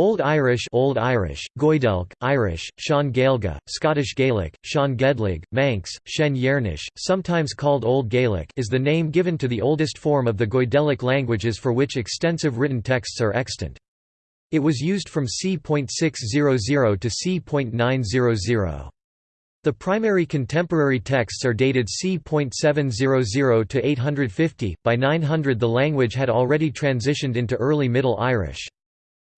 Old Irish Old Irish, Goidelch, Irish, Sean Gaelga, Scottish Gaelic, Sean Gedlig, Manx, Shen Yernish, sometimes called Old Gaelic is the name given to the oldest form of the Goidelic languages for which extensive written texts are extant. It was used from c.600 to c.900. The primary contemporary texts are dated c.700 to 850, by 900 the language had already transitioned into Early Middle Irish.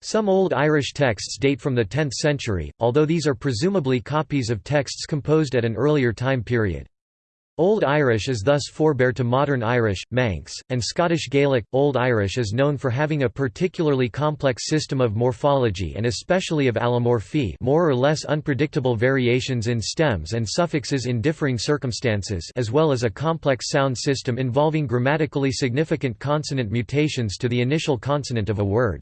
Some Old Irish texts date from the 10th century, although these are presumably copies of texts composed at an earlier time period. Old Irish is thus forebear to Modern Irish, Manx, and Scottish Gaelic. Old Irish is known for having a particularly complex system of morphology and especially of allomorphy more or less unpredictable variations in stems and suffixes in differing circumstances as well as a complex sound system involving grammatically significant consonant mutations to the initial consonant of a word.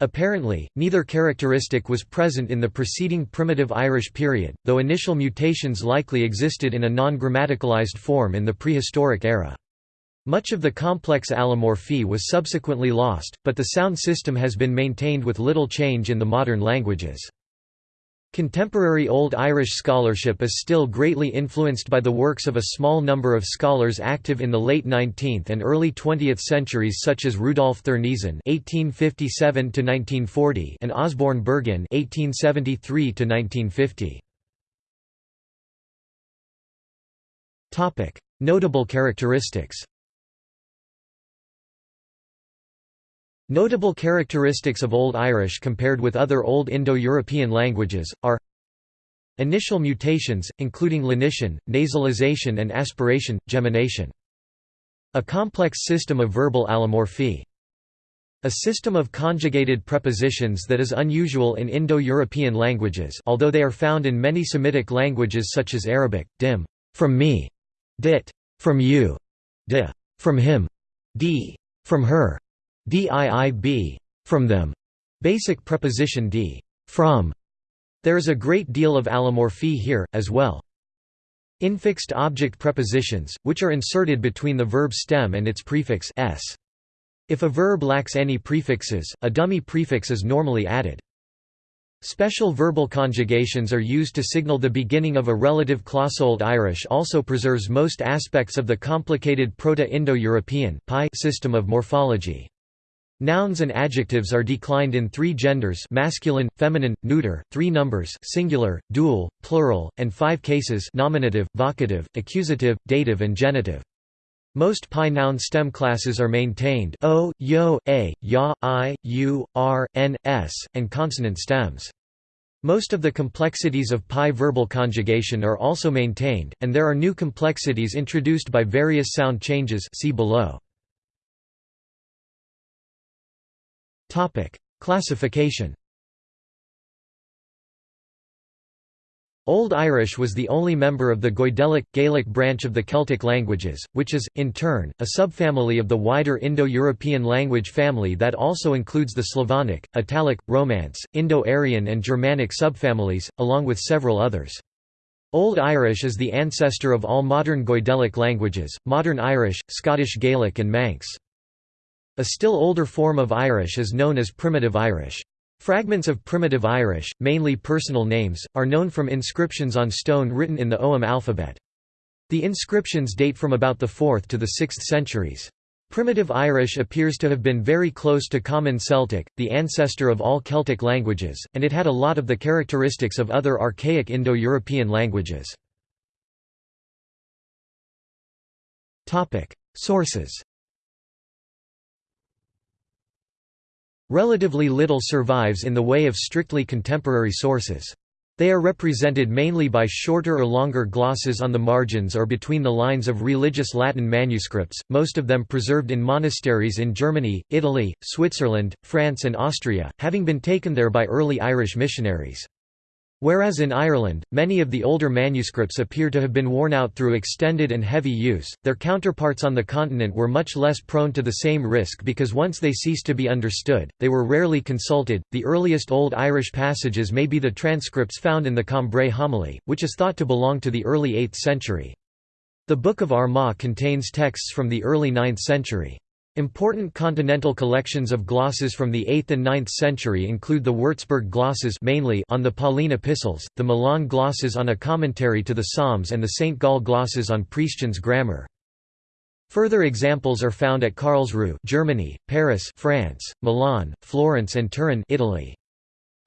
Apparently, neither characteristic was present in the preceding primitive Irish period, though initial mutations likely existed in a non-grammaticalized form in the prehistoric era. Much of the complex allomorphy was subsequently lost, but the sound system has been maintained with little change in the modern languages. Contemporary Old Irish scholarship is still greatly influenced by the works of a small number of scholars active in the late 19th and early 20th centuries such as Rudolf Thurneysen (1857–1940) and Osborn Bergin (1873–1950). Topic: Notable characteristics. Notable characteristics of Old Irish compared with other Old Indo-European languages, are Initial mutations, including lenition, nasalization and aspiration, gemination. A complex system of verbal allomorphy. A system of conjugated prepositions that is unusual in Indo-European languages although they are found in many Semitic languages such as Arabic, dim, from me, dit, from you, de, from him, d, from her, diib, from them. Basic preposition d, from. There is a great deal of allomorphy here, as well. Infixed object prepositions, which are inserted between the verb stem and its prefix s. If a verb lacks any prefixes, a dummy prefix is normally added. Special verbal conjugations are used to signal the beginning of a relative clause. Old Irish also preserves most aspects of the complicated Proto-Indo-European system of morphology. Nouns and adjectives are declined in three genders masculine, feminine, neuter, three numbers singular, dual, plural, and five cases nominative, vocative, accusative, dative and genitive. Most Pi noun stem classes are maintained o, yo, a, ya, i, u, r, n, s, and consonant stems. Most of the complexities of Pi verbal conjugation are also maintained, and there are new complexities introduced by various sound changes see below. Topic: Classification. Old Irish was the only member of the Goidelic, Gaelic branch of the Celtic languages, which is, in turn, a subfamily of the wider Indo-European language family that also includes the Slavonic, Italic, Romance, Indo-Aryan and Germanic subfamilies, along with several others. Old Irish is the ancestor of all modern Goidelic languages, Modern Irish, Scottish Gaelic and Manx. A still older form of Irish is known as Primitive Irish. Fragments of Primitive Irish, mainly personal names, are known from inscriptions on stone written in the Ogham alphabet. The inscriptions date from about the 4th to the 6th centuries. Primitive Irish appears to have been very close to Common Celtic, the ancestor of all Celtic languages, and it had a lot of the characteristics of other archaic Indo-European languages. Sources Relatively little survives in the way of strictly contemporary sources. They are represented mainly by shorter or longer glosses on the margins or between the lines of religious Latin manuscripts, most of them preserved in monasteries in Germany, Italy, Switzerland, France and Austria, having been taken there by early Irish missionaries. Whereas in Ireland, many of the older manuscripts appear to have been worn out through extended and heavy use, their counterparts on the continent were much less prone to the same risk because once they ceased to be understood, they were rarely consulted. The earliest Old Irish passages may be the transcripts found in the Cambrai homily, which is thought to belong to the early 8th century. The Book of Armagh contains texts from the early 9th century. Important continental collections of glosses from the 8th and 9th century include the Würzburg glosses mainly on the Pauline epistles, the Milan glosses on a commentary to the Psalms and the St. Gall glosses on Priscian's grammar. Further examples are found at Karlsruhe Germany, Paris France, Milan, Florence and Turin Italy.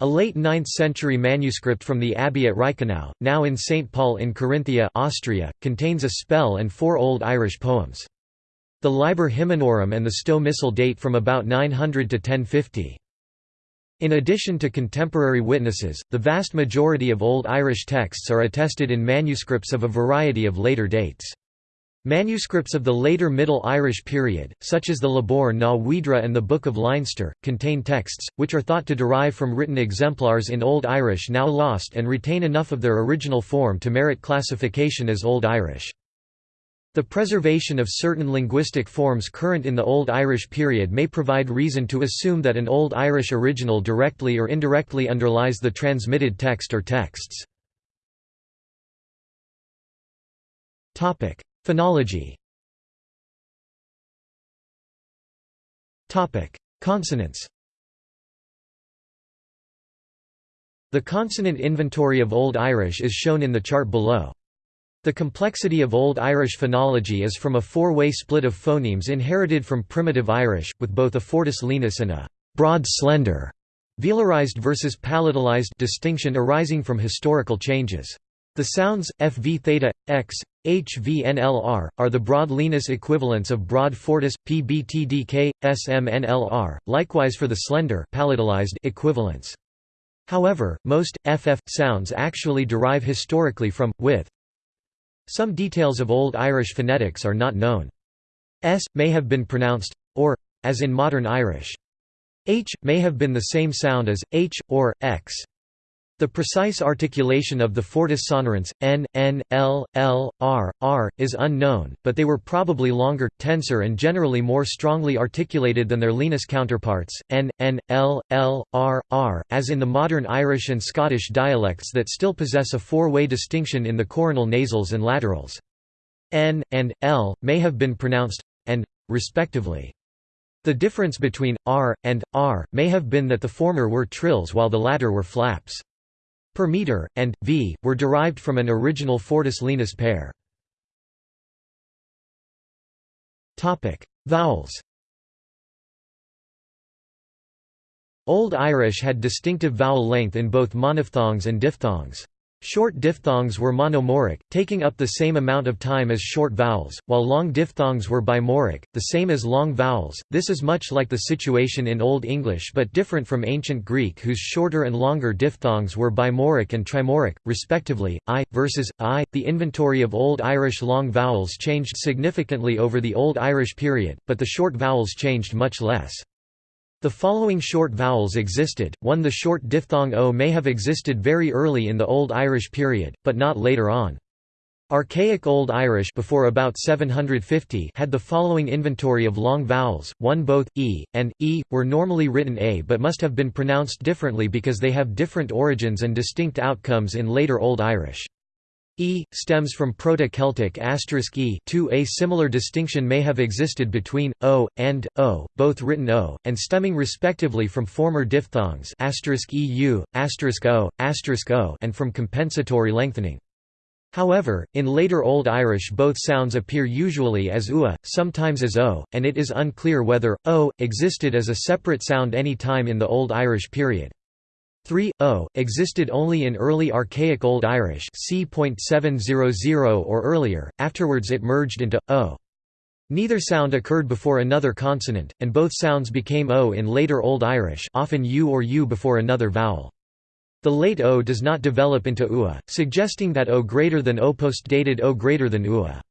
A late 9th-century manuscript from the abbey at Reichenau, now in St. Paul in Carinthia Austria, contains a spell and four Old Irish poems. The Liber Hymnorum and the Stowe Missal date from about 900 to 1050. In addition to contemporary witnesses, the vast majority of Old Irish texts are attested in manuscripts of a variety of later dates. Manuscripts of the later Middle Irish period, such as the Lebor na hUidre and the Book of Leinster, contain texts, which are thought to derive from written exemplars in Old Irish now lost and retain enough of their original form to merit classification as Old Irish. The preservation of certain linguistic forms current in the Old Irish period may provide reason to assume that an Old Irish original directly or indirectly underlies the transmitted text or texts. Phonology Consonants The consonant inventory of Old Irish is shown in the chart below. The complexity of Old Irish phonology is from a four-way split of phonemes inherited from Primitive Irish, with both a fortis lenis and a broad slender velarized versus palatalized distinction arising from historical changes. The sounds, fv theta, x, hvnlr, are the broad lenis equivalents of broad fortis, pbtdk, smnlr, likewise for the slender palatalized equivalents. However, most, ff, sounds actually derive historically from, with, some details of Old Irish phonetics are not known. S, may have been pronounced, or, as in modern Irish. H, may have been the same sound as, h, or, x. The precise articulation of the fortis sonorants, n, n, l, l, r, r, is unknown, but they were probably longer, tenser and generally more strongly articulated than their lenis counterparts, n, n, l, l, r, r, as in the modern Irish and Scottish dialects that still possess a four-way distinction in the coronal nasals and laterals. n, and, l, may have been pronounced, and, respectively. The difference between r and r may have been that the former were trills while the latter were flaps per meter, and v, were derived from an original fortis lenis pair. Vowels Old Irish had distinctive vowel length in both monophthongs and diphthongs. Short diphthongs were monomoric, taking up the same amount of time as short vowels, while long diphthongs were bimoric, the same as long vowels. This is much like the situation in Old English but different from Ancient Greek whose shorter and longer diphthongs were bimoric and trimoric, respectively. I versus I. The inventory of Old Irish long vowels changed significantly over the Old Irish period, but the short vowels changed much less. The following short vowels existed, one the short diphthong o may have existed very early in the Old Irish period, but not later on. Archaic Old Irish before about 750 had the following inventory of long vowels, one both, e, and, e, were normally written a but must have been pronounced differently because they have different origins and distinct outcomes in later Old Irish. E stems from Proto-Celtic e 2 a similar distinction may have existed between o and o, both written o and stemming respectively from former diphthongs eu, o, o and from compensatory lengthening. However, in later Old Irish both sounds appear usually as ua, sometimes as o, and it is unclear whether o existed as a separate sound any time in the Old Irish period. 3 o existed only in early archaic old irish c.700 or earlier afterwards it merged into o. Neither sound occurred before another consonant and both sounds became o in later old irish often u or u before another vowel. The late o does not develop into ua suggesting that o greater than o post-dated o greater than ua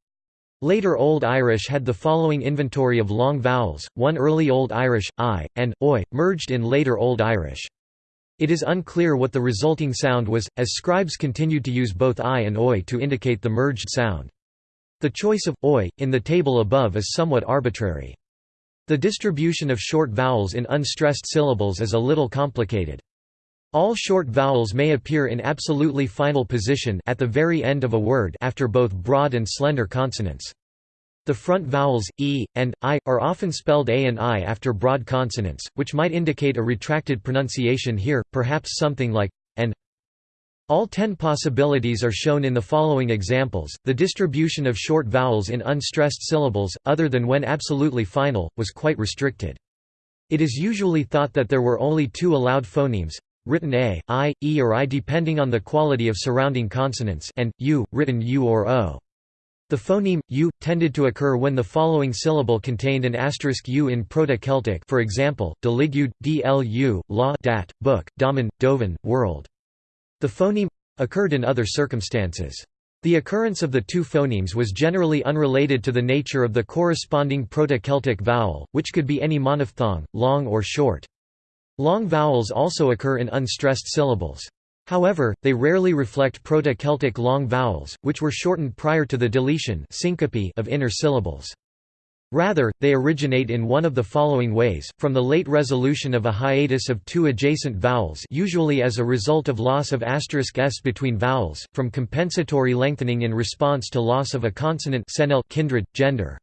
Later Old Irish had the following inventory of long vowels, one early Old Irish, i, and, oi, merged in later Old Irish. It is unclear what the resulting sound was, as scribes continued to use both i and oi to indicate the merged sound. The choice of oi, in the table above is somewhat arbitrary. The distribution of short vowels in unstressed syllables is a little complicated. All short vowels may appear in absolutely final position at the very end of a word after both broad and slender consonants. The front vowels, e, and i, are often spelled a and i after broad consonants, which might indicate a retracted pronunciation here, perhaps something like and. All ten possibilities are shown in the following examples. The distribution of short vowels in unstressed syllables, other than when absolutely final, was quite restricted. It is usually thought that there were only two allowed phonemes written a, i, e or i depending on the quality of surrounding consonants and u, written u or o. The phoneme u tended to occur when the following syllable contained an asterisk u in Proto-Celtic, for example, deligud, dlu, law, dat, book, daman, dovan, world. The phoneme occurred in other circumstances. The occurrence of the two phonemes was generally unrelated to the nature of the corresponding Proto-Celtic vowel, which could be any monophthong, long or short. Long vowels also occur in unstressed syllables. However, they rarely reflect Proto-Celtic long vowels, which were shortened prior to the deletion of inner syllables. Rather, they originate in one of the following ways, from the late resolution of a hiatus of two adjacent vowels usually as a result of loss of asterisk s between vowels, from compensatory lengthening in response to loss of a consonant kindred, gender.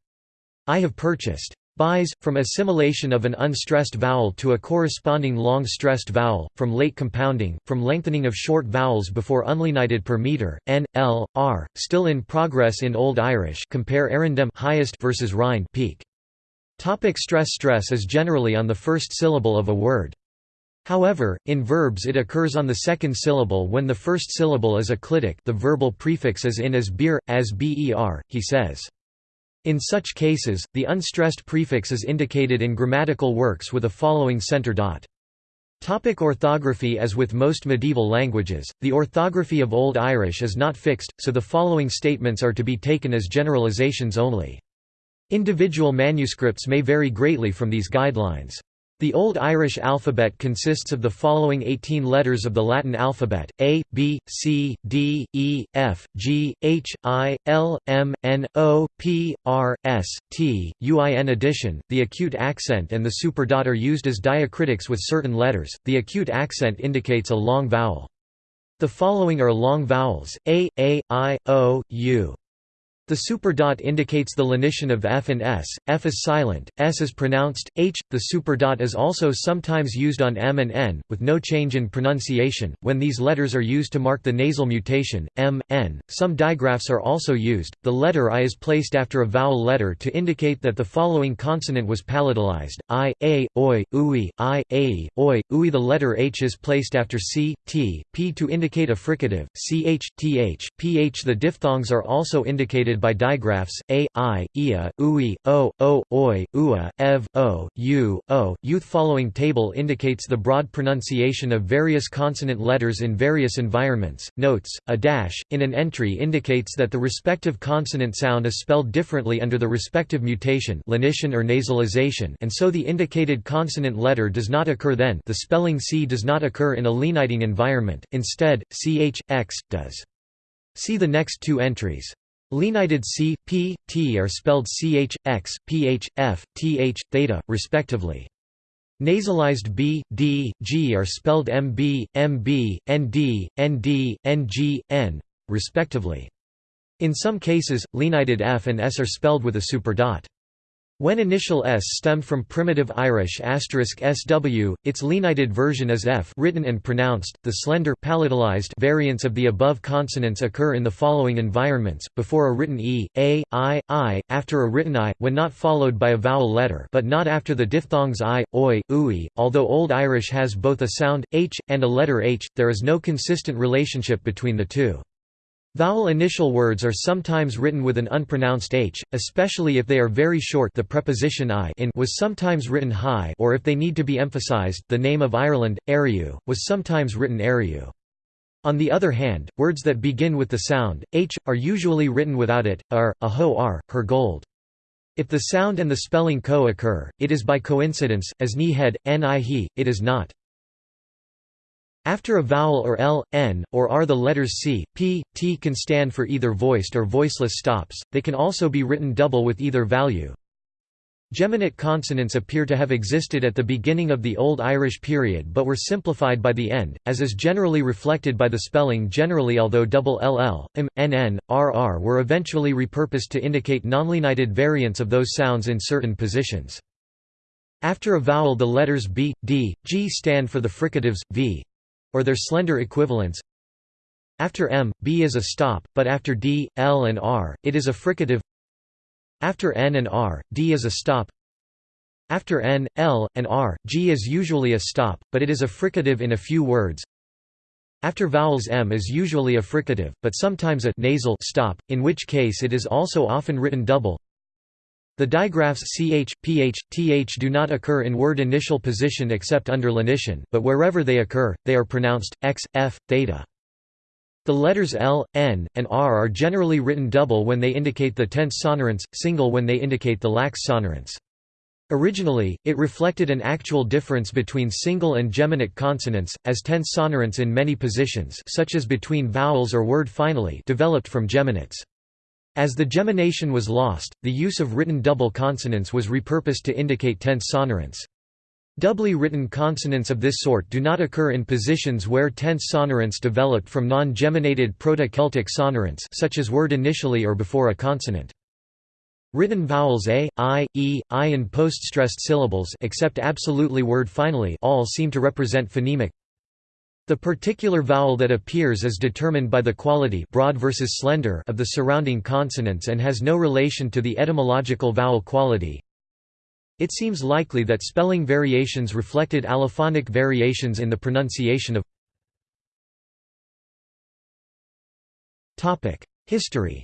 I have purchased Buys, from assimilation of an unstressed vowel to a corresponding long-stressed vowel, from late compounding, from lengthening of short vowels before unlenited per meter, n, l, r, still in progress in Old Irish compare arundem highest versus rind peak. Topic stress Stress is generally on the first syllable of a word. However, in verbs it occurs on the second syllable when the first syllable is a clitic the verbal prefix is in as beer, as ber, he says. In such cases, the unstressed prefix is indicated in grammatical works with a following center dot. Topic orthography As with most medieval languages, the orthography of Old Irish is not fixed, so the following statements are to be taken as generalizations only. Individual manuscripts may vary greatly from these guidelines. The Old Irish alphabet consists of the following 18 letters of the Latin alphabet, A, B, C, D, E, F, G, H, I, L, M, N, O, P, R, S, T, U. In addition, the acute accent and the superdot are used as diacritics with certain letters, the acute accent indicates a long vowel. The following are long vowels, A, A, I, O, U. The superdot indicates the lenition of F and S, F is silent, S is pronounced, H. The superdot is also sometimes used on M and N, with no change in pronunciation, when these letters are used to mark the nasal mutation, M, N. Some digraphs are also used. The letter I is placed after a vowel letter to indicate that the following consonant was palatalized, I, A, Oi, Ui, I, A, Oi, Ui. The letter H is placed after C, T, P to indicate a fricative, CH, TH, PH. The diphthongs are also indicated by digraphs, a, i, ia, ui, o, o, oi, ua, ev, o, u, o. Youth following table indicates the broad pronunciation of various consonant letters in various environments. Notes, a dash, in an entry indicates that the respective consonant sound is spelled differently under the respective mutation lenition or nasalization and so the indicated consonant letter does not occur then the spelling C does not occur in a leniting environment, instead, ch, x, does. See the next two entries. Lenited C, P, T are spelled ch, x, ph, f, th, theta, respectively. Nasalized B, D, G are spelled MB, MB, ND, ND, NG, N, respectively. In some cases, lenited F and S are spelled with a superdot. When initial s stemmed from primitive Irish *sw, its lenited version is f written and pronounced. The slender palatalized variants of the above consonants occur in the following environments: before a written e, a, i, i, after a written i, when not followed by a vowel letter, but not after the diphthongs i, oi, ui. Although Old Irish has both a sound h and a letter h, there is no consistent relationship between the two. Vowel initial words are sometimes written with an unpronounced h, especially if they are very short the preposition i in was sometimes written high or if they need to be emphasized the name of Ireland, Eriu, was sometimes written Eriu. On the other hand, words that begin with the sound, h, are usually written without it, are, a ho are, her gold. If the sound and the spelling co-occur, it is by coincidence, as ni head, ni he, it is not. After a vowel or l, n, or r the letters c, p, t can stand for either voiced or voiceless stops, they can also be written double with either value. Geminate consonants appear to have existed at the beginning of the Old Irish period but were simplified by the end, as is generally reflected by the spelling generally although double ll, im, nn, rr were eventually repurposed to indicate nonlenited variants of those sounds in certain positions. After a vowel the letters b, d, g stand for the fricatives, v—or their slender equivalents. After m, b is a stop, but after d, l and r, it is a fricative. After n and r, d is a stop. After n, l, and r, g is usually a stop, but it is a fricative in a few words. After vowels m is usually a fricative, but sometimes a nasal stop, in which case it is also often written double the digraphs ch, ph, th do not occur in word initial position except under lenition, but wherever they occur, they are pronounced x, f, theta. The letters L, N, and R are generally written double when they indicate the tense sonorants, single when they indicate the lax sonorants. Originally, it reflected an actual difference between single and geminate consonants, as tense sonorants in many positions such as between vowels or word finally developed from geminates. As the gemination was lost, the use of written double consonants was repurposed to indicate tense sonorants. Doubly written consonants of this sort do not occur in positions where tense sonorants developed from non-geminated Proto-Celtic sonorants such as word initially or before a consonant. Written vowels a, i, e, i and post-stressed syllables except absolutely word finally all seem to represent phonemic. The particular vowel that appears is determined by the quality broad versus slender of the surrounding consonants and has no relation to the etymological vowel quality, it seems likely that spelling variations reflected allophonic variations in the pronunciation of History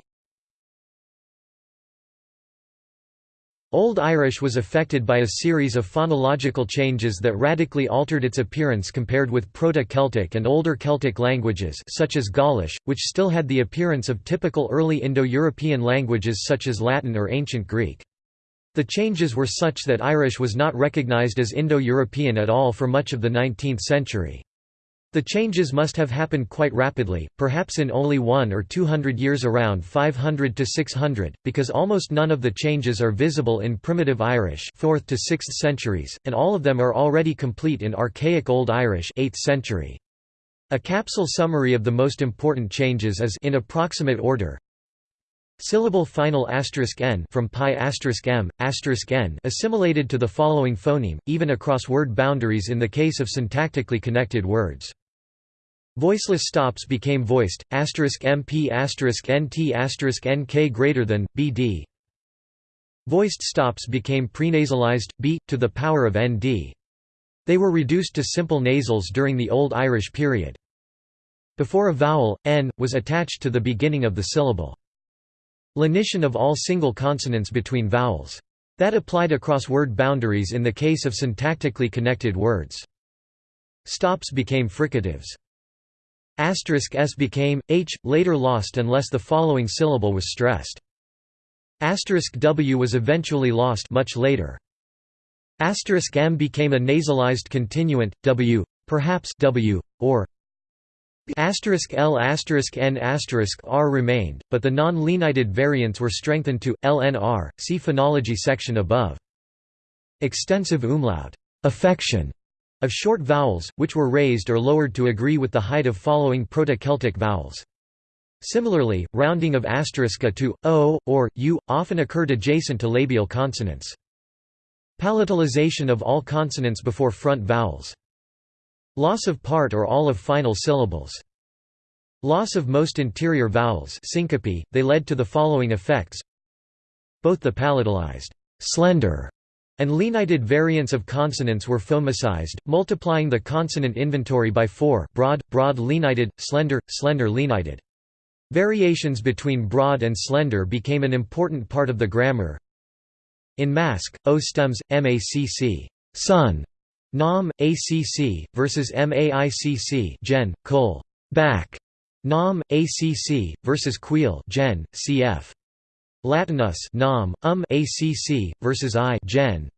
Old Irish was affected by a series of phonological changes that radically altered its appearance compared with Proto-Celtic and older Celtic languages such as Gaulish, which still had the appearance of typical early Indo-European languages such as Latin or Ancient Greek. The changes were such that Irish was not recognized as Indo-European at all for much of the 19th century. The changes must have happened quite rapidly, perhaps in only one or two hundred years around 500 to 600, because almost none of the changes are visible in Primitive Irish 4th to 6th centuries, and all of them are already complete in Archaic Old Irish 8th century. A capsule summary of the most important changes is in approximate order Syllable final asterisk n from pi asterisk m asterisk n assimilated to the following phoneme, even across word boundaries in the case of syntactically connected words. Voiceless stops became voiced mp nt nk greater than bd. Voiced stops became prenasalized b to the power of nd. They were reduced to simple nasals during the Old Irish period. Before a vowel, n, was attached to the beginning of the syllable. Lenition of all single consonants between vowels. That applied across word boundaries in the case of syntactically connected words. Stops became fricatives. Asterisk s became, h, later lost unless the following syllable was stressed. Asterisk w was eventually lost much later. Asterisk m became a nasalized continuant, w, perhaps w, or Asterisk L asterisk N asterisk R remained, but the non-lenited variants were strengthened to LNR. See phonology section above. Extensive umlaut affection of short vowels, which were raised or lowered to agree with the height of following Proto-Celtic vowels. Similarly, rounding of asterisk to o or u often occurred adjacent to labial consonants. Palatalization of all consonants before front vowels. Loss of part or all of final syllables. Loss of most interior vowels syncope, they led to the following effects Both the palatalized slender and lenited variants of consonants were phonemicized, multiplying the consonant inventory by four broad, broad lenited, slender, slender lenited. Variations between broad and slender became an important part of the grammar. In Mask, O stems, MACC sun, Nam, ACC, versus MAICC Gen, Col. Back. Nam, ACC, versus Queel Gen, cf. Latinus Nam, um ACC, versus I Gen.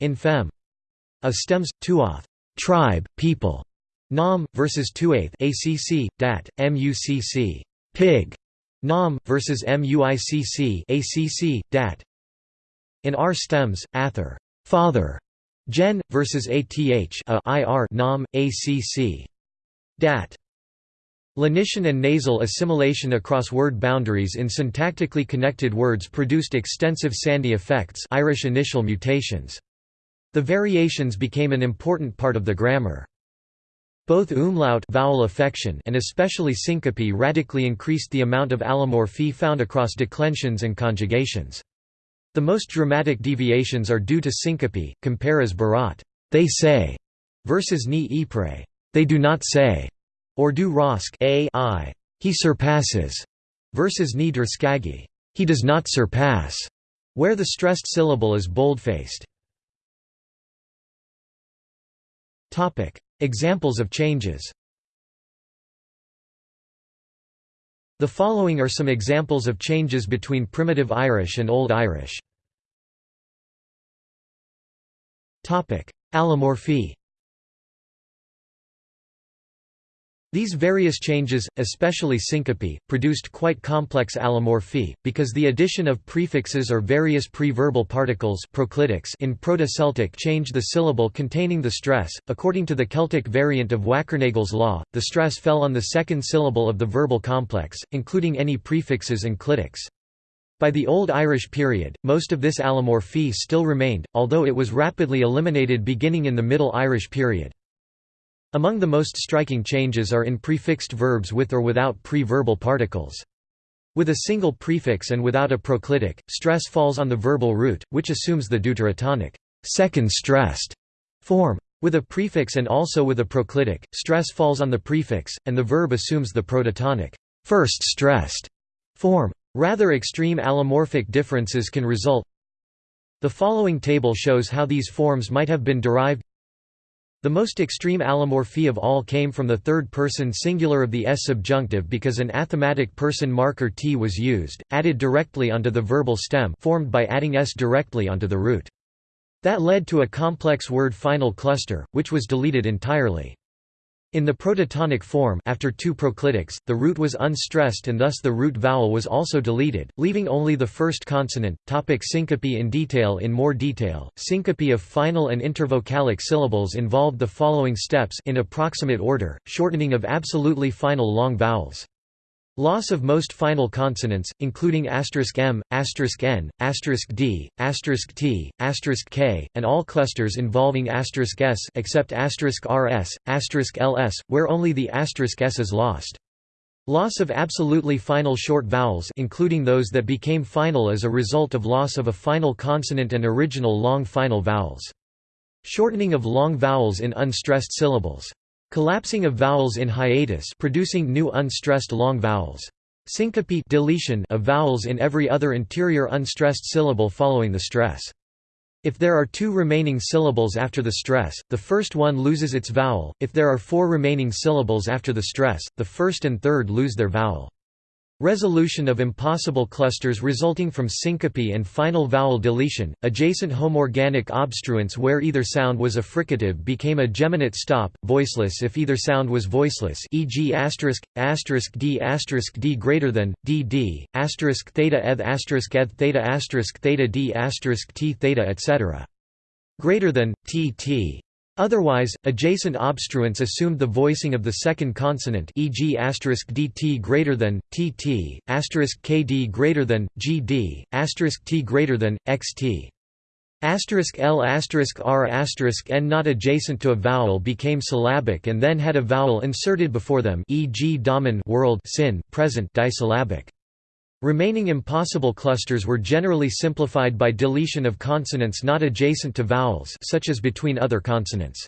In Fem. A stems, tuoth tribe, people. Nam, versus tuath ACC, dat, MUCC. Pig. Nam, versus MUICC ACC, dat. In R stems, ather father, gen, versus ath a ir nam, acc. Dat. Lenition and nasal assimilation across word boundaries in syntactically connected words produced extensive Sandhi effects Irish initial mutations. The variations became an important part of the grammar. Both umlaut vowel affection and especially syncope radically increased the amount of allomorphy found across declensions and conjugations. The most dramatic deviations are due to syncope, compare as barat, they say, versus ni ypres, they do not say, or do rosk a I, he surpasses, versus ni drskagi, he does not surpass, where the stressed syllable is bold-faced. Examples of changes. The following are some examples of changes between Primitive Irish and Old Irish. Topic: Allomorphy These various changes, especially syncope, produced quite complex allomorphy, because the addition of prefixes or various pre-verbal particles in Proto-Celtic changed the syllable containing the stress. According to the Celtic variant of Wackernagel's law, the stress fell on the second syllable of the verbal complex, including any prefixes and clitics. By the Old Irish period, most of this allomorphy still remained, although it was rapidly eliminated beginning in the Middle Irish period. Among the most striking changes are in prefixed verbs with or without pre-verbal particles. With a single prefix and without a proclitic, stress falls on the verbal root, which assumes the deuterotonic second stressed form. With a prefix and also with a proclitic, stress falls on the prefix, and the verb assumes the prototonic first stressed form. Rather extreme allomorphic differences can result. The following table shows how these forms might have been derived the most extreme allomorphy of all came from the third-person singular of the S subjunctive because an athematic person marker t was used, added directly onto the verbal stem formed by adding s directly onto the root. That led to a complex word final cluster, which was deleted entirely. In the prototonic form after two proclitics, the root was unstressed and thus the root vowel was also deleted, leaving only the first consonant. Topic syncope in detail In more detail, syncope of final and intervocalic syllables involved the following steps in approximate order, shortening of absolutely final long vowels. Loss of most final consonants, including m, n, d, t, k, and all clusters involving s except rs, ls, where only the s is lost. Loss of absolutely final short vowels including those that became final as a result of loss of a final consonant and original long final vowels. Shortening of long vowels in unstressed syllables. Collapsing of vowels in hiatus producing new unstressed long vowels. Syncope deletion of vowels in every other interior unstressed syllable following the stress. If there are two remaining syllables after the stress, the first one loses its vowel, if there are four remaining syllables after the stress, the first and third lose their vowel. Resolution of impossible clusters resulting from syncope and final vowel deletion. Adjacent homorganic obstruents where either sound was a fricative became a geminate stop, voiceless if either sound was voiceless, e.g. asterisk asterisk d asterisk d greater than d d asterisk theta eth asterisk eth theta asterisk theta d asterisk t theta etc. Greater than t t Otherwise, adjacent obstruents assumed the voicing of the second consonant e.g. *dt greater than tt, *kd greater than gd, *t greater than xt. L R N not adjacent to a vowel became syllabic and then had a vowel inserted before them e.g. damen world sin, present disyllabic. Remaining impossible clusters were generally simplified by deletion of consonants not adjacent to vowels such as between other consonants.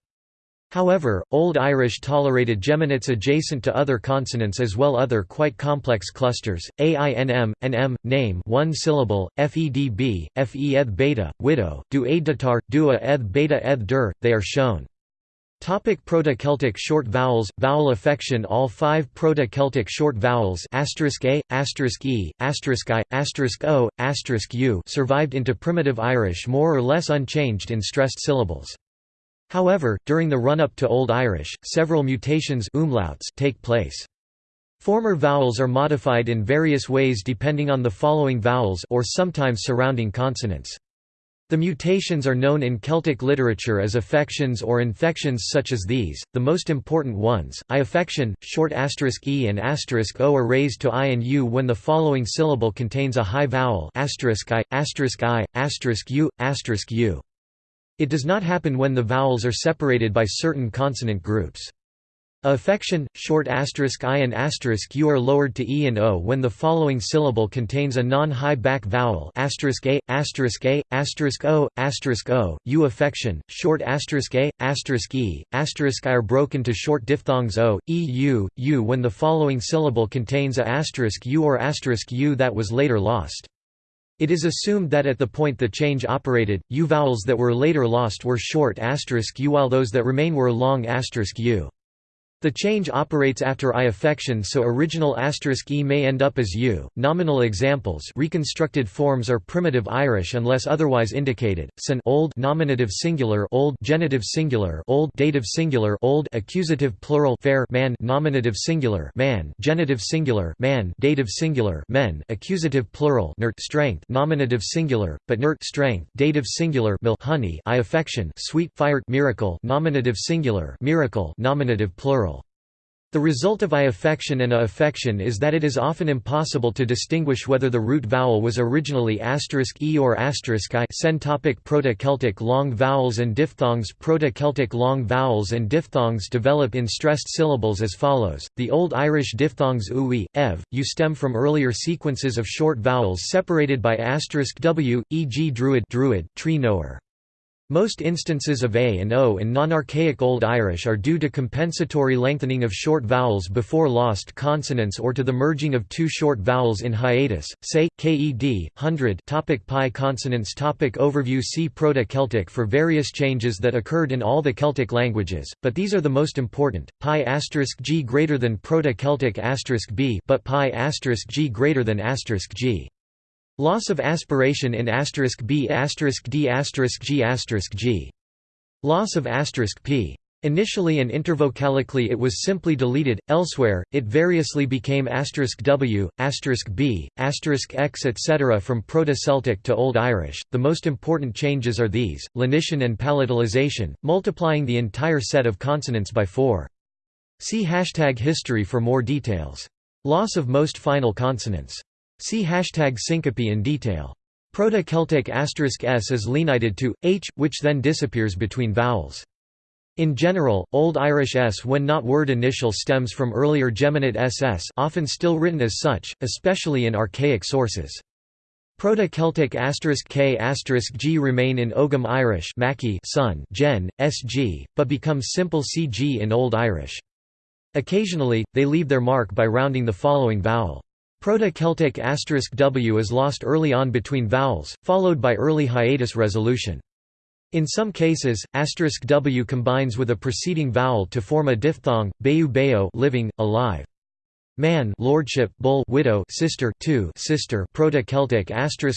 However, Old Irish tolerated geminates adjacent to other consonants as well other quite complex clusters, ainm, nm, name one syllable, fedb, fe beta, widow, du datar, dua eth beta eth dur, they are shown. Topic Proto-Celtic short vowels, vowel affection All five Proto-Celtic short vowels *a*, *e*, *i*, *o*, *u* survived into Primitive Irish more or less unchanged in stressed syllables. However, during the run-up to Old Irish, several mutations umlauts take place. Former vowels are modified in various ways depending on the following vowels or sometimes surrounding consonants. The mutations are known in Celtic literature as affections or infections such as these, the most important ones, I affection, short asterisk e and asterisk o are raised to i and u when the following syllable contains a high vowel asterisk i, asterisk i, asterisk u, asterisk u. It does not happen when the vowels are separated by certain consonant groups. Affection, short asterisk i and asterisk u are lowered to e and o when the following syllable contains a non-high back vowel asterisk a, asterisk a, asterisk o, asterisk o. U affection, short asterisk a, asterisk e, asterisk i are broken to short diphthongs o, e, u, u when the following syllable contains a asterisk u or asterisk u that was later lost. It is assumed that at the point the change operated, u vowels that were later lost were short asterisk u while those that remain were long asterisk u. The change operates after I affection so original asterisk e may end up as u. Nominal examples. Reconstructed forms are primitive Irish unless otherwise indicated. San old. Nominative singular. Old. Genitive singular. Old. Dative singular. Old. Accusative plural. Fair. Man. Nominative singular. Man. Genitive singular. Man. Dative singular. Men. Accusative plural. Nert. Strength. Nominative singular. But nert. Strength. Dative singular. Mil. Honey. I affection. Sweet. Fire. Miracle. Nominative singular. Miracle. Nominative plural the result of I affection and A affection is that it is often impossible to distinguish whether the root vowel was originally *e or *i. Sen topic Proto-Celtic long vowels and diphthongs Proto-Celtic long vowels and diphthongs develop in stressed syllables as follows. The Old Irish diphthongs ui, ev, u stem from earlier sequences of short vowels separated by w, e.g. druid, druid tree knower. Most instances of A and O in non-archaic Old Irish are due to compensatory lengthening of short vowels before lost consonants or to the merging of two short vowels in hiatus, say, ked, hundred topic pi consonants topic Overview See Proto-Celtic for various changes that occurred in all the Celtic languages, but these are the most important, pi asterisk g greater than Proto-Celtic asterisk b but pi asterisk g greater than asterisk g. Loss of aspiration in *b*, *d*, *g*, *g*. Loss of p. Initially and intervocalically it was simply deleted, elsewhere, it variously became w, b, x etc. from Proto-Celtic to Old Irish. The most important changes are these, lenition and palatalization, multiplying the entire set of consonants by 4. See hashtag history for more details. Loss of most final consonants. See hashtag syncope in detail. Proto-Celtic asterisk s is lenited to, h, which then disappears between vowels. In general, Old Irish s when not word initial stems from earlier geminate ss often still written as such, especially in archaic sources. Proto-Celtic asterisk k asterisk g remain in Ogham Irish Mackie son, gen, sg, but become simple cg in Old Irish. Occasionally, they leave their mark by rounding the following vowel. Proto-Celtic w is lost early on between vowels, followed by early hiatus resolution. In some cases, w combines with a preceding vowel to form a diphthong, beu beo living, alive. Man lordship, bull widow sister two sister Proto-Celtic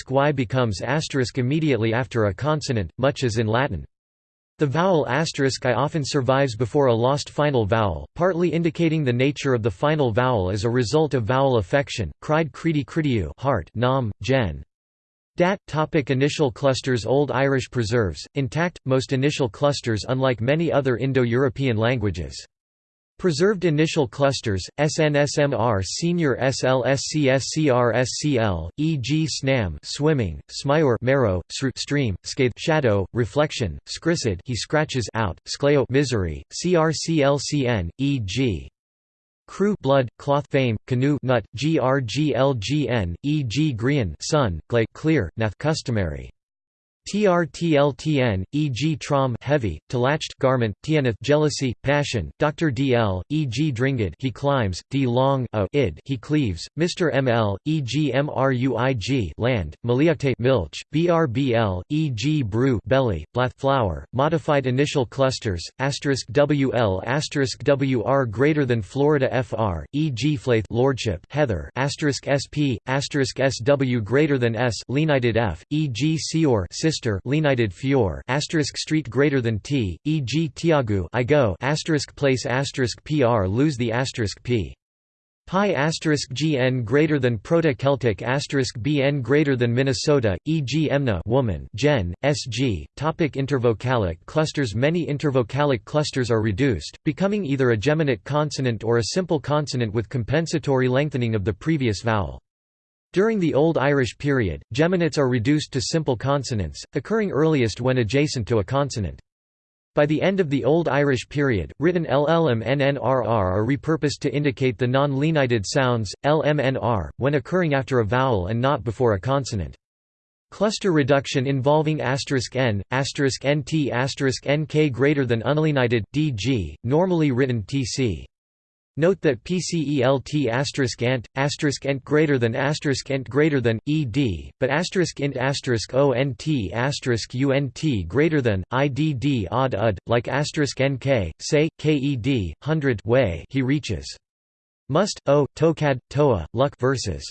y becomes asterisk immediately after a consonant, much as in Latin. The vowel asterisk i often survives before a lost final vowel, partly indicating the nature of the final vowel as a result of vowel affection. Cried credi cridiu heart nam, gen. Dat topic Initial clusters Old Irish preserves, intact, most initial clusters unlike many other Indo-European languages. Preserved initial clusters, SNSMR senior SLSCSCRSCL, e.g. SNAM swimming, SMIOR marrow, SR stream, scathe shadow, reflection, SCRISID he scratches out, SCLEO misery, CRCLCN, e.g. Crew blood, cloth fame, canoe nut, grglgn, e.g. grian sun, glay clear, nath customary. TRTLTN, e.g. trom heavy, latched garment, tianeth jealousy, passion, Dr. DL, e.g. dringed he climbs, D long a id he cleaves, Mr. ML, e.g. mruig land, maliate milch, BRBL, e.g. brew belly, blath flower, modified initial clusters, asterisk WL asterisk WR greater than Florida FR, e.g. flaith lordship heather asterisk SP, asterisk SW greater than S lenited F, e.g. Seor sister lenited fior asterisk street greater than t, e.g. tiagu I go asterisk place asterisk pr lose the asterisk p. Pi asterisk gn greater than Proto-Celtic asterisk bn greater than Minnesota, e.g. Emna woman gen, sg. Topic intervocalic clusters Many intervocalic clusters are reduced, becoming either a geminate consonant or a simple consonant with compensatory lengthening of the previous vowel. During the Old Irish period, geminates are reduced to simple consonants, occurring earliest when adjacent to a consonant. By the end of the Old Irish period, written llm nnrr are repurposed to indicate the non-lenited sounds, lmnr, when occurring after a vowel and not before a consonant. Cluster reduction involving asterisk n, asterisk nt asterisk nk greater than unlenited, dg, normally written tc. Note that PCELT asterisk ant asterisk ent greater than asterisk ent greater than ed, but asterisk int asterisk ont asterisk unt greater than idd odd ud, like asterisk nk, say, ked, hundred way he reaches. Must, o, tokad, toa, luck versus.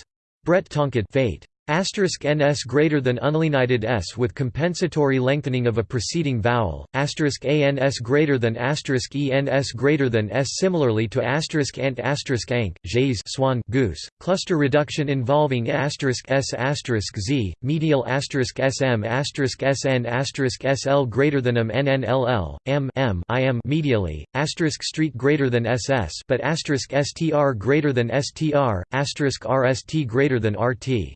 Brett Tonkad fate. Asterisk ns greater than unlenited s with compensatory lengthening of a preceding vowel. Asterisk ans greater than asterisk ens greater than s similarly to asterisk ant asterisk ank, jays swan goose. Cluster reduction involving asterisk s asterisk z medial asterisk sm asterisk sn asterisk sl greater than m nnll m m im medially asterisk street greater than ss but asterisk str greater than str asterisk rst greater than rt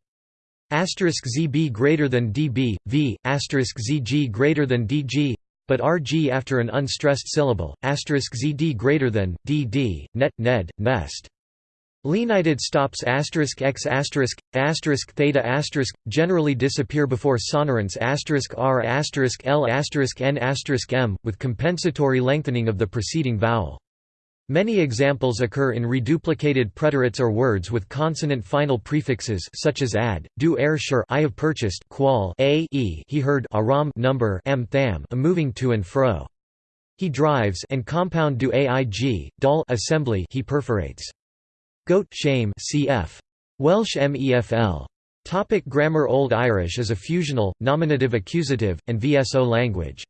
asterisk zb greater than db, v, asterisk zg greater than dg, but rg after an unstressed syllable, asterisk zd greater than dd, net, ned, nest. Lenited stops asterisk x asterisk asterisk theta asterisk generally disappear before sonorants asterisk r asterisk l asterisk n asterisk m with compensatory lengthening of the preceding vowel. Many examples occur in reduplicated preterites or words with consonant final prefixes such as ad, do air sure I have purchased qual a e he heard aram number m tham a moving to and fro. He drives and compound do aig, dal assembly he perforates. Goat shame cf. Welsh mefl. Topic grammar Old Irish is a fusional, nominative accusative, and VSO language.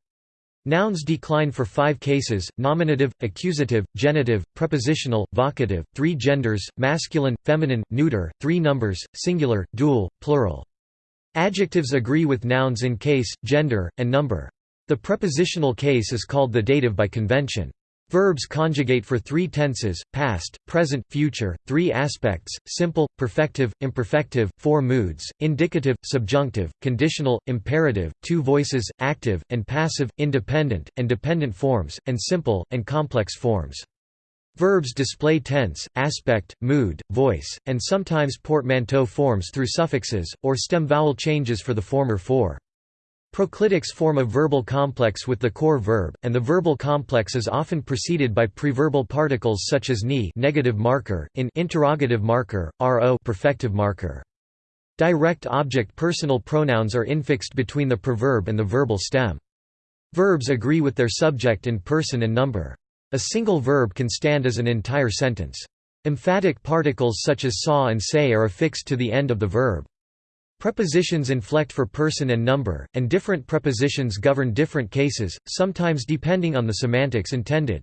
Nouns decline for five cases, nominative, accusative, genitive, prepositional, vocative, three genders, masculine, feminine, neuter, three numbers, singular, dual, plural. Adjectives agree with nouns in case, gender, and number. The prepositional case is called the dative by convention. Verbs conjugate for three tenses, past, present, future, three aspects, simple, perfective, imperfective, four moods, indicative, subjunctive, conditional, imperative, two voices, active, and passive, independent, and dependent forms, and simple, and complex forms. Verbs display tense, aspect, mood, voice, and sometimes portmanteau forms through suffixes, or stem vowel changes for the former four. Proclitics form a verbal complex with the core verb, and the verbal complex is often preceded by preverbal particles such as ni negative marker, in interrogative marker, ro perfective marker. Direct object personal pronouns are infixed between the preverb and the verbal stem. Verbs agree with their subject in person and number. A single verb can stand as an entire sentence. Emphatic particles such as saw and say are affixed to the end of the verb. Prepositions inflect for person and number, and different prepositions govern different cases, sometimes depending on the semantics intended.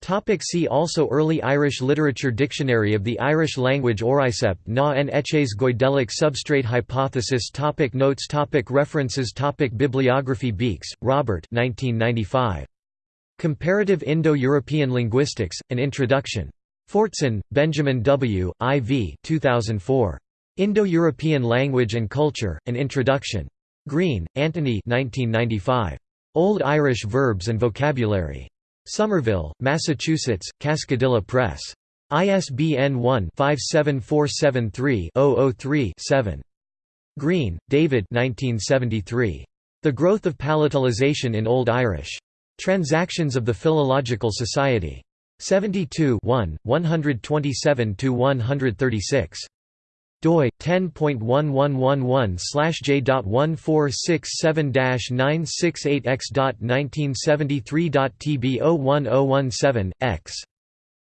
Topic see also Early Irish Literature Dictionary of the Irish Language Auraicept na n-Éces Goidelic Substrate Hypothesis topic Notes topic References topic Bibliography Beekes, Robert 1995. Comparative Indo-European Linguistics, An Introduction. Fortson, Benjamin W., IV 2004. Indo-European Language and Culture, An Introduction. Green, Anthony 1995. Old Irish Verbs and Vocabulary. Somerville, Massachusetts, Cascadilla Press. ISBN 1-57473-003-7. Greene, David 1973. The Growth of Palatalization in Old Irish. Transactions of the Philological Society. 72 1, 127–136 doi 10.1111/j.1467-968x.1973.tb01017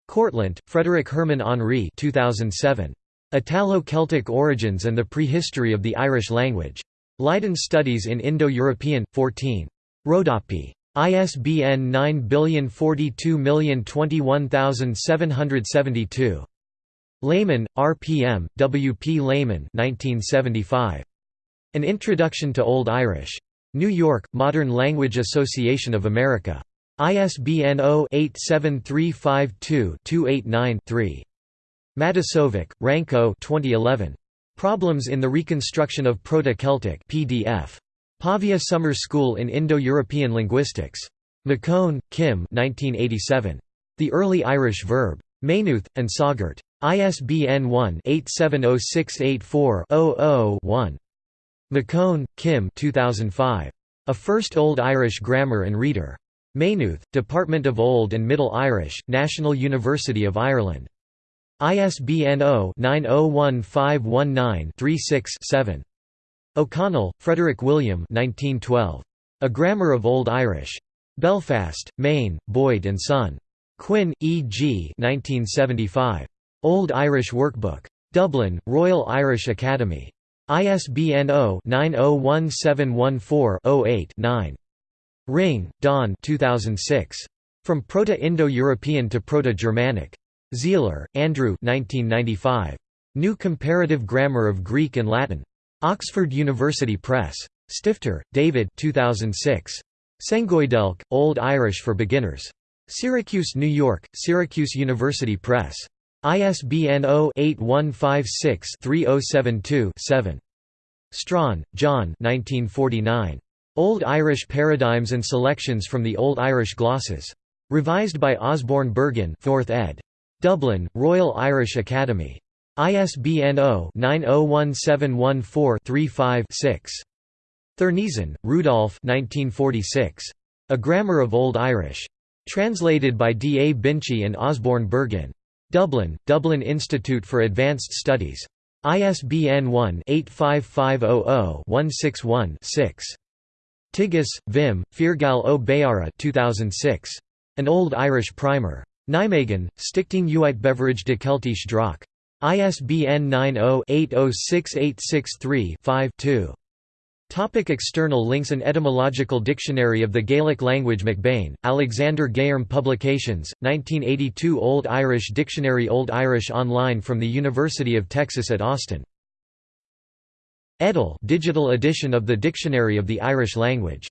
Kortlandt, Frederik Herman Henri 2007. Italo-Celtic Origins and the Prehistory of the Irish Language. Leiden Studies in Indo-European, 14. Rodopi. ISBN 9042021772. Lehmann, R.P.M., W. P. Lehmann 1975. An Introduction to Old Irish. New York, Modern Language Association of America. ISBN 0-87352-289-3. Matasović, Ranko 2011. Problems in the Reconstruction of Proto-Celtic PDF. Pavia Summer School in Indo-European Linguistics. McCone, Kim 1987. The Early Irish Verb. Maynooth, An Sagart. ISBN 1-870684-00-1. McCone, Kim 2005. A First Old Irish Grammar and Reader. Maynooth, Department of Old and Middle Irish, National University of Ireland. ISBN 0-901519-36-7. O'Connell, Frederick William 1912. A Grammar of Old Irish. Belfast, Mayne, Boyd and Son. Quin, E. G. 1975. Old Irish Workbook. Dublin, Royal Irish Academy. ISBN 0-901714-08-9. Ringe, Don 2006. From Proto-Indo-European to Proto-Germanic. Sihler, Andrew 1995. New Comparative Grammar of Greek and Latin. Oxford University Press. Stifter, David 2006. Sengoidelc, Old Irish for Beginners. Syracuse, New York, Syracuse University Press. ISBN 0-8156-3072-7. Strachan, John Old Irish Paradigms and Selections from the Old Irish Glosses. Revised by Osborn Bergin 4th ed. Dublin, Royal Irish Academy. ISBN 0-901714-35-6. Thurneysen, Rudolf A Grammar of Old Irish. Translated by D. A. Binchy and Osborn Bergin. Dublin, Dublin Institute for Advanced Studies. ISBN 1-85500-161-6. Tigges, Wim, Feargal Ó Béarra 2006. An Old Irish Primer. Nijmegen, Stichting Uitgeverij de Keltische Draak. ISBN 90-806863-5-2. Topic external links An etymological dictionary of the Gaelic language MacBain, Alexander Gairm Publications, 1982 Old Irish Dictionary Old Irish Online from the University of Texas at Austin. eDIL digital edition of the Dictionary of the Irish Language